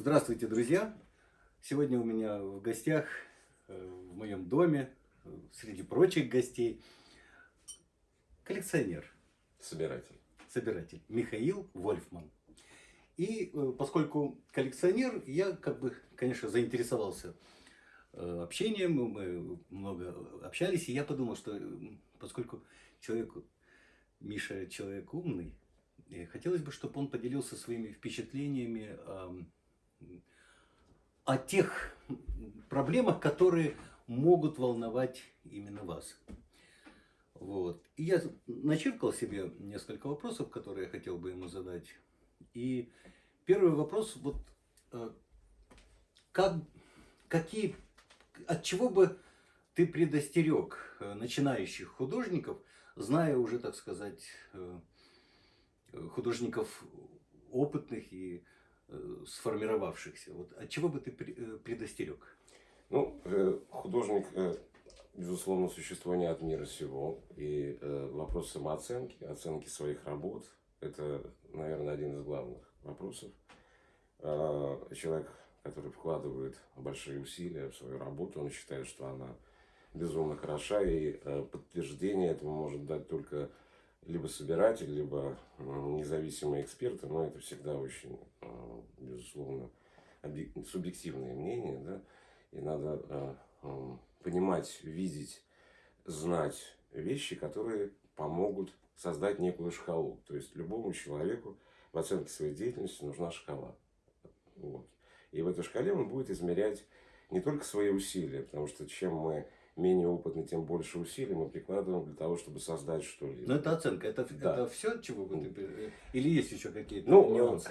Здравствуйте, друзья! Сегодня у меня в гостях, э, в моем доме, э, среди прочих гостей, коллекционер, Собиратель. собиратель Михаил Вольфман. И э, поскольку коллекционер, я как бы, конечно, заинтересовался общением, мы много общались, и я подумал, что поскольку человек, Миша человек умный, хотелось бы, чтобы он поделился своими впечатлениями ам, о тех проблемах, которые могут волновать именно вас. Вот. И я начеркал себе несколько вопросов, которые я хотел бы ему задать. И первый вопрос, вот э, как, какие, от чего бы ты предостерег э, начинающих художников, зная уже, так сказать, э, художников опытных и сформировавшихся. Вот от чего бы ты э, предостерег? Ну, э, художник, э, безусловно, существо не от мира сего. И э, вопрос самооценки, оценки своих работ, это, наверное, один из главных вопросов. Э, Человек, который вкладывает большие усилия в свою работу, он считает, что она безумно хороша, и э, подтверждение этому может дать только либо собиратель, либо м, независимые эксперты, но это всегда очень, э, безусловно, субъективные мнения, да, и надо э, м, понимать, видеть, знать вещи, которые помогут создать некую шкалу. То есть любому человеку в оценке своей деятельности нужна шкала. Вот. И в этой шкале он будет измерять не только свои усилия, потому что чем мы менее опытны, тем больше усилий мы прикладываем для того, чтобы создать что-либо. Но это оценка, это, Да. это все, чего ты... пре- Или есть еще какие-то Ну, нюансы?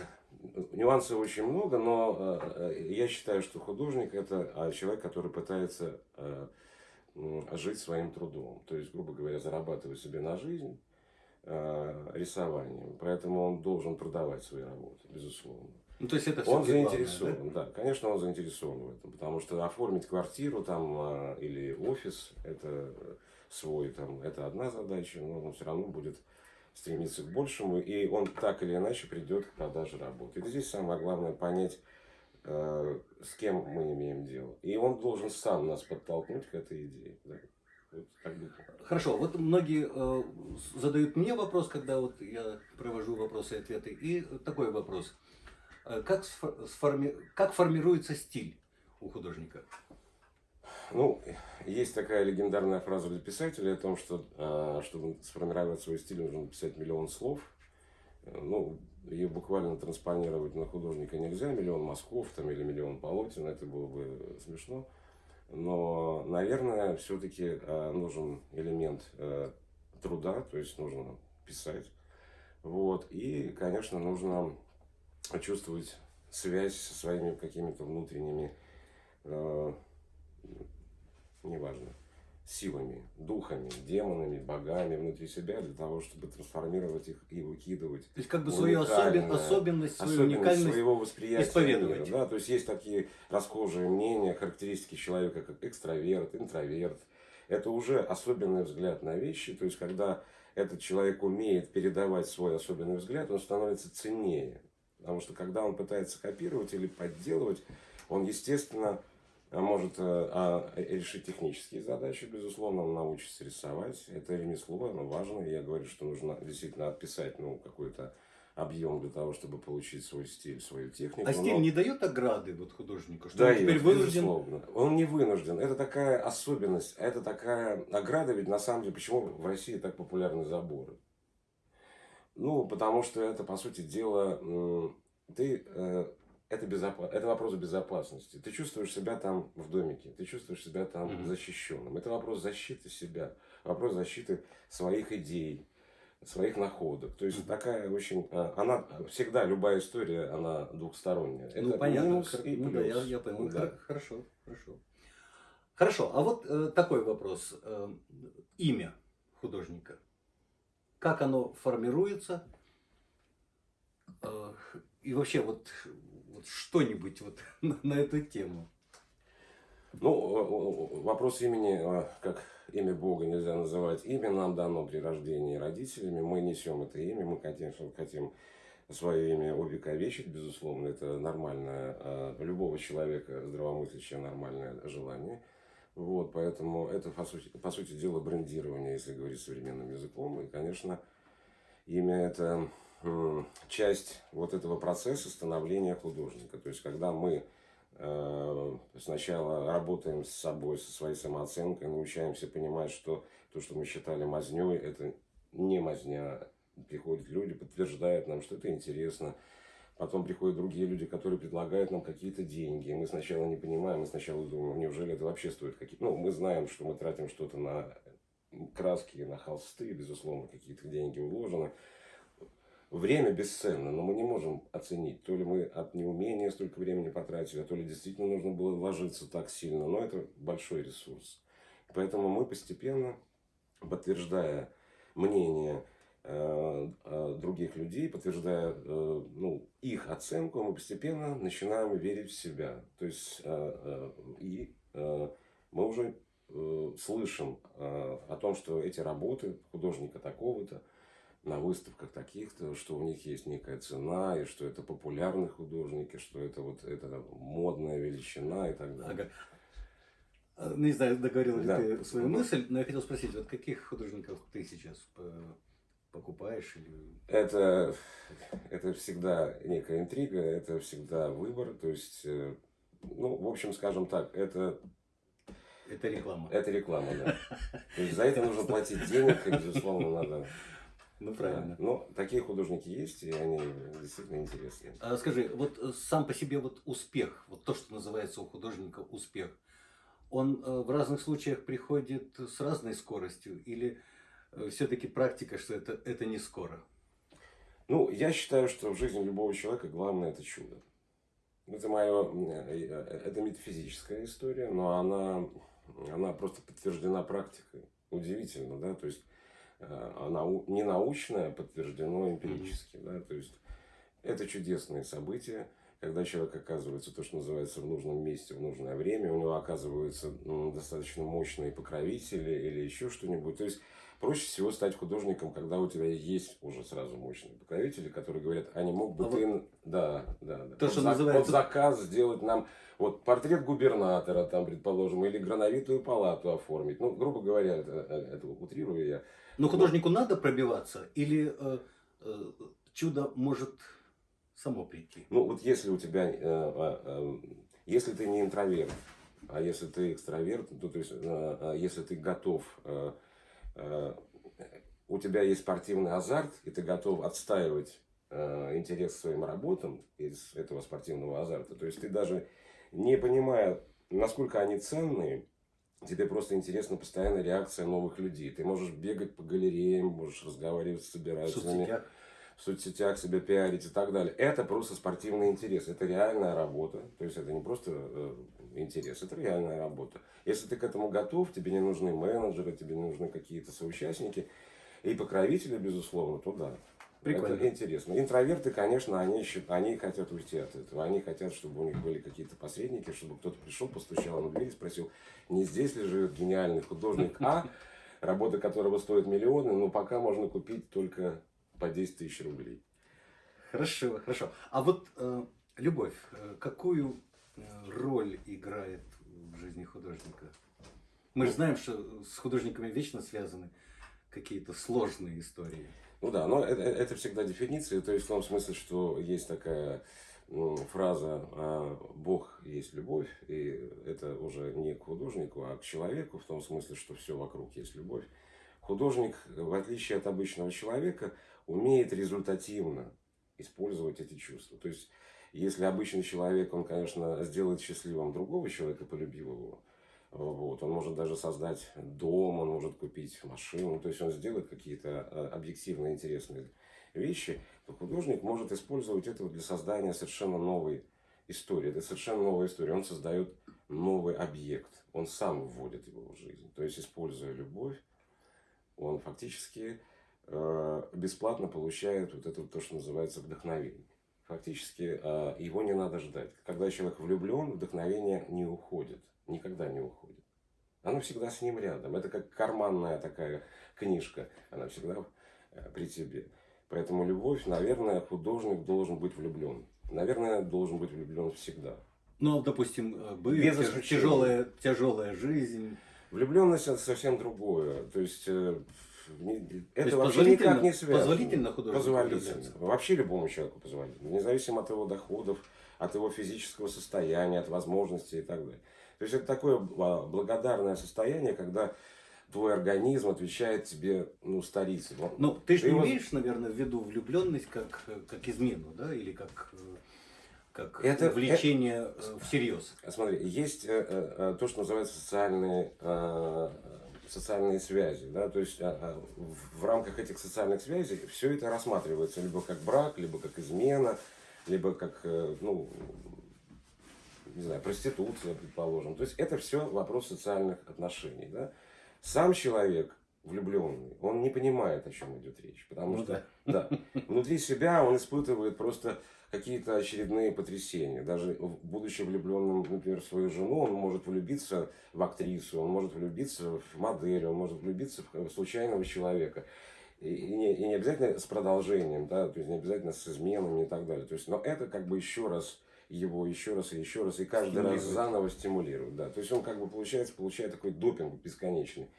Нюансов очень много, но э, э, я считаю, что художник это человек, который пытается э, жить своим трудом. То есть, грубо говоря, зарабатывать себе на жизнь э, рисованием. Поэтому он должен продавать свои работы, безусловно. Ну, то есть это Он всё-таки главное, заинтересован, да? конечно, он заинтересован в этом, потому что оформить квартиру там а, или офис, это свой там, это одна задача, но он все равно будет стремиться к большему, и он так или иначе придет к продаже работы. И здесь самое главное понять, э, с кем мы имеем дело. И он должен сам нас подтолкнуть к этой идее. Да. Вот да? Хорошо, вот многие э, задают мне вопрос, когда вот я провожу вопросы и ответы, и такой вопрос. Э, Как, сфо- сформи- как формируется стиль у художника? Ну, есть такая легендарная фраза для писателя о том, что э, чтобы сформировать свой стиль, нужно написать миллион слов. Э, Ну, ее буквально транспонировать на художника нельзя, миллион мазков там, или миллион полотен, это было бы смешно. Но, наверное, все-таки нужен элемент э, труда, то есть нужно писать. Вот. И, конечно, нужно чувствовать связь со своими какими-то внутренними э, неважно, силами, духами, демонами, богами внутри себя для того, чтобы трансформировать их и выкидывать. То есть как бы свою особен- особенность, свою Особенность уникальность. своего восприятия исповедовать. мира, да? То есть есть такие расхожие мнения, характеристики человека, как экстраверт, интроверт. Это уже особенный взгляд на вещи. То есть когда этот человек умеет передавать свой особенный взгляд, он становится ценнее. Потому что когда он пытается копировать или подделывать, он, естественно, а может э, а, решить технические задачи, безусловно, он научится рисовать. Это ремесло, оно важно. Я говорю, что нужно действительно отписать ну, какой-то объем для того, чтобы получить свой стиль, свою технику. А стиль Но- не дает ограды вот художнику, что да, он теперь вынужден... безусловно. Он не вынужден. Это такая особенность, это такая ограда, ведь на самом деле, почему в России так популярны заборы? Ну, потому что это, по сути дела, ты, э, это, безопа- это вопрос безопасности. Ты чувствуешь себя там в домике, ты чувствуешь себя там Мгм. защищенным. Это вопрос защиты себя, вопрос защиты своих идей, своих находок. То есть Мгм. такая очень, э, она всегда, любая история, она двухсторонняя. Ну, это понятно. минус и ну, да, плюс. я, я понял. Да. Хор- Хорошо, хорошо. Хорошо, а вот э, такой вопрос. Э, имя художника. Как оно формируется? Э, и вообще вот, вот что-нибудь вот на, на эту тему. Ну, вопрос имени, э, как имя Бога нельзя называть. Имя нам дано при рождении родителями. Мы несем это имя. Мы, конечно, хотим свое имя увековечить, безусловно, это нормальное, э, любого человека здравомыслящее нормальное желание. Вот, поэтому это, по сути, по сути дела, брендирование, если говорить современным языком. И, конечно, имя это часть вот этого процесса становления художника. То есть, когда мы э, сначала работаем с собой, со своей самооценкой, научаемся понимать, что то, что мы считали мазней, это не мазня. Приходят люди, подтверждают нам, что это интересно. Потом приходят другие люди, которые предлагают нам какие-то деньги. Мы сначала не понимаем, мы сначала думаем, неужели это вообще стоит какие-то... Ну, мы знаем, что мы тратим что-то на краски, на холсты, безусловно, какие-то деньги уложены. Время бесценно, но мы не можем оценить, то ли мы от неумения столько времени потратили, а то ли действительно нужно было вложиться так сильно, но это большой ресурс. Поэтому мы постепенно, подтверждая мнение других людей, подтверждая э, ну, их оценку, мы постепенно начинаем верить в себя. То есть э, э, и э, мы уже э, слышим э, о том, что эти работы художника такого-то, на выставках таких-то, что у них есть некая цена, и что это популярные художники, что это вот это модная величина и так далее. Ага. Не знаю, договорил ли да. ты свою мысль, но я хотел спросить, вот каких художников ты сейчас покупаешь? Или... Это, это всегда некая интрига, это всегда выбор, то есть, э, ну, в общем, скажем так, это это реклама. Это реклама, да. То есть за это нужно платить денег, и, безусловно, надо ну, правильно. Да. Но такие художники есть, и они действительно интересные. А скажи, вот э, сам по себе вот успех, вот то, что называется у художника успех, он э, в разных случаях приходит с разной скоростью или все-таки практика, что это, это не скоро? Ну, я считаю, что в жизни любого человека главное это чудо. Это мое, это метафизическая история, но она, она просто подтверждена практикой. Удивительно, да, то есть а не научное, а подтверждено эмпирически. Mm-hmm. Да? То есть это чудесные события, когда человек оказывается, то, что называется, в нужном месте, в нужное время, у него оказываются достаточно мощные покровители или еще что-нибудь. То есть проще всего стать художником, когда у тебя есть уже сразу мощные покровители, которые говорят, а не мог бы а ты... Вот... Да, да, да. То, вот что за... называется... вот заказ сделать нам вот портрет губернатора, там, предположим, или грановитую палату оформить. Ну, грубо говоря, это, это утрирую я. Но художнику вот. надо пробиваться или э, э, чудо может само прийти? Ну, вот если у тебя, э, э, э, если ты не интроверт, а если ты экстраверт, то, то есть, э, э, если ты готов, э, э, у тебя есть спортивный азарт, и ты готов отстаивать э, интерес к своим работам из этого спортивного азарта, то есть ты даже не понимая, насколько они ценные, Тебе просто интересна постоянная реакция новых людей. Ты можешь бегать по галереям, можешь разговаривать с собирателями. В соцсетях себя пиарить и так далее. Это просто спортивный интерес. Это реальная работа. То есть это не просто э, интерес, это реальная работа. Если ты к этому готов, тебе не нужны менеджеры, тебе не нужны какие-то соучастники и покровители, безусловно, то да. Прикольно. Это интересно. Интроверты, конечно, они, они хотят уйти от этого. Они хотят, чтобы у них были какие-то посредники, чтобы кто-то пришел, постучал на дверь и спросил, не здесь ли живет гениальный художник А, работа которого стоит миллионы, но пока можно купить только по 10 тысяч рублей. Хорошо, хорошо. А вот э, любовь, э, какую э, роль играет в жизни художника? Мы же знаем, что с художниками вечно связаны какие-то сложные истории. Ну да, но это, это всегда дефиниция, то есть в том смысле, что есть такая ну, фраза а, «Бог есть любовь», и это уже не к художнику, а к человеку, в том смысле, что все вокруг есть любовь. Художник, в отличие от обычного человека, умеет результативно использовать эти чувства. То есть, если обычный человек, он, конечно, сделает счастливым другого человека, полюбив его, вот. Он может даже создать дом, он может купить машину. То есть он сделает какие-то э, объективно интересные вещи. То художник может использовать это для создания совершенно новой истории. Это совершенно новая история. Он создает новый объект. Он сам вводит его в жизнь. То есть, используя любовь, он фактически бесплатно получает вот это то, что называется вдохновение. Фактически э, его не надо ждать. Когда человек влюблен, вдохновение не уходит никогда не уходит. Оно всегда с ним рядом. Это как карманная такая книжка. Она всегда э, при тебе. Поэтому любовь, наверное, художник должен быть влюблен. Наверное, должен быть влюблен всегда. Ну, допустим, э, Без тяж- исключения. тяжелая, тяжелая жизнь. Влюбленность это совсем другое. То есть э, это вообще никак не связано. позволительно художнику Позволительно. Вообще любому человеку позволительно. Независимо от его доходов, от его физического состояния, от возможностей и так далее. То есть это такое а, благодарное состояние, когда твой организм отвечает тебе, ну, старицей. Ну, ты же не его- имеешь, наверное, в виду влюбленность как, э, как измену, да, или как, э, как Это- влечение э, всерьез. Смотри, есть э, э, э, то, что называется социальные, э, социальные связи. Да? То есть а, а, в- рамках этих социальных связей все это рассматривается либо как брак, либо как измена, либо как, э, ну, не знаю, проституция, предположим. То есть это все вопрос социальных отношений. Да? Сам человек влюбленный, он не понимает, о чем идет речь. Потому Ну что да. Внутри себя он испытывает просто какие-то очередные потрясения. Даже будучи влюбленным, например, в свою жену, он может влюбиться в актрису, он может влюбиться в модель, он может влюбиться в случайного человека. И, не, и не обязательно с продолжением, да, то есть не обязательно с изменами и так далее. То есть, но это как бы еще раз его еще раз и еще раз, и каждый раз заново стимулирует. Да. То есть он как бы получается, получает такой допинг бесконечный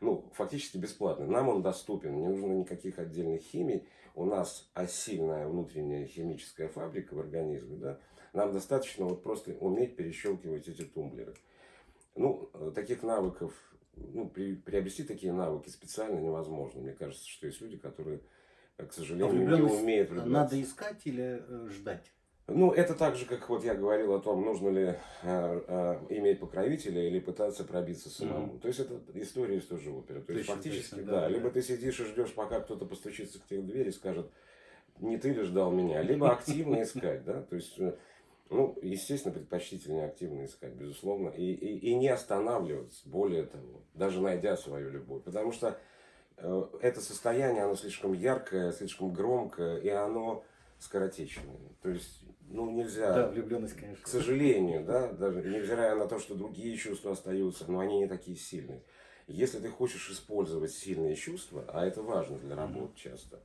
ну, фактически бесплатно. Нам он доступен, не нужно никаких отдельных химий. У нас осильная внутренняя химическая фабрика в организме, да. Нам достаточно вот просто уметь перещелкивать эти тумблеры. Ну, э, таких навыков, ну, при- приобрести такие навыки специально невозможно. Мне кажется, что есть люди, которые, э, к сожалению, не умеют влюбляться. надо искать или э, ждать? Ну, это так же, как вот я говорил о том, нужно ли э, э, иметь покровителя или пытаться пробиться самому. Мгм. То есть это история из той же оперы. То есть Точно, фактически, точно, да, да, да. либо ты сидишь и ждешь, пока кто-то постучится к тебе в дверь и скажет, не ты ли ждал меня, либо активно искать, да, то есть, э, ну, естественно, предпочтительнее активно искать, безусловно, и, и, и не останавливаться, более того, даже найдя свою любовь, потому что э, это состояние, оно слишком яркое, слишком громкое, и оно скоротечное. То есть, ну, нельзя... Да, влюбленность, конечно. К сожалению, да, даже невзирая на то, что другие чувства остаются, но они не такие сильные. Если ты хочешь использовать сильные чувства, а это важно для работ часто,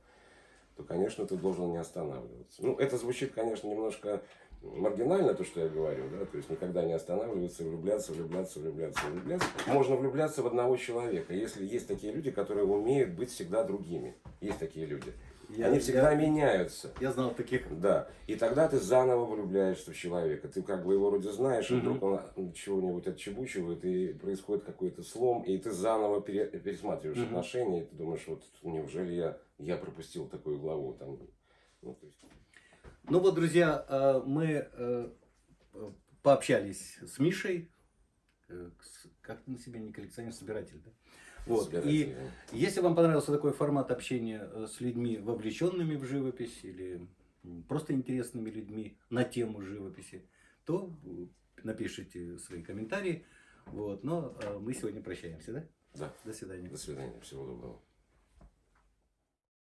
то, конечно, ты должен не останавливаться. Ну, это звучит, конечно, немножко маргинально, то, что я говорю, да, то есть никогда не останавливаться, влюбляться, влюбляться, влюбляться, влюбляться. Можно влюбляться в одного человека, если есть такие люди, которые умеют быть всегда другими. Есть такие люди. Я- Они всегда я- меняются. Я знал таких. Да. И тогда ты заново влюбляешься в человека. Ты как бы его вроде знаешь, и Мгм. вдруг он чего-нибудь отчебучивает, и происходит какой-то слом, и ты заново пере- пересматриваешь отношения, и ты думаешь, вот неужели я, я пропустил такую главу там. Ну, то есть, Ну вот, друзья, э, мы э, пообщались с Мишей, э, как на себя не коллекционер, собиратель, да? Вот. И если вам понравился такой формат общения э, с людьми, вовлеченными в живопись, или просто интересными людьми на тему живописи, то э, напишите свои комментарии. Вот. Но э, мы сегодня прощаемся, да? да. До свидания. До свидания. Всего доброго.